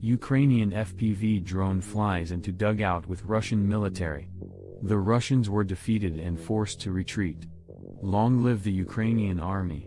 Ukrainian FPV drone flies into dugout with Russian military. The Russians were defeated and forced to retreat. Long live the Ukrainian army.